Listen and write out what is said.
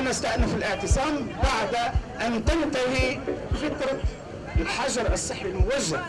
نستأنف الاعتصام بعد أن تنتهي فترة الحجر الصحي الموجه.